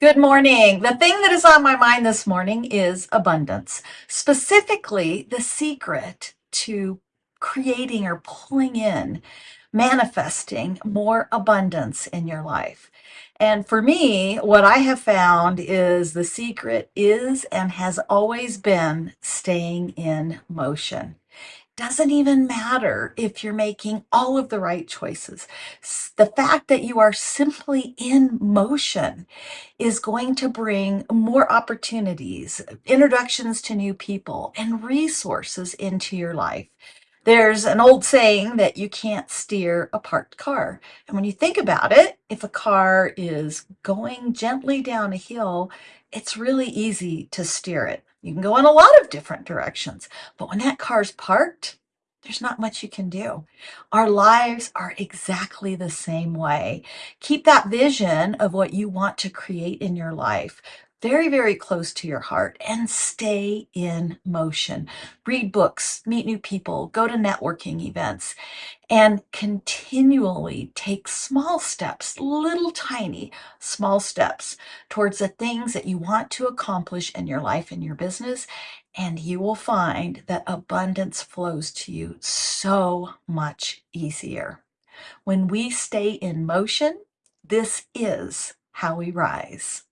Good morning. The thing that is on my mind this morning is abundance, specifically the secret to creating or pulling in, manifesting more abundance in your life. And for me, what I have found is the secret is and has always been staying in motion doesn't even matter if you're making all of the right choices. The fact that you are simply in motion is going to bring more opportunities, introductions to new people, and resources into your life. There's an old saying that you can't steer a parked car. And when you think about it, if a car is going gently down a hill, it's really easy to steer it. You can go in a lot of different directions, but when that car's parked, there's not much you can do. Our lives are exactly the same way. Keep that vision of what you want to create in your life very, very close to your heart and stay in motion. Read books, meet new people, go to networking events, and continually take small steps, little tiny small steps towards the things that you want to accomplish in your life and your business. And you will find that abundance flows to you so much easier. When we stay in motion, this is how we rise.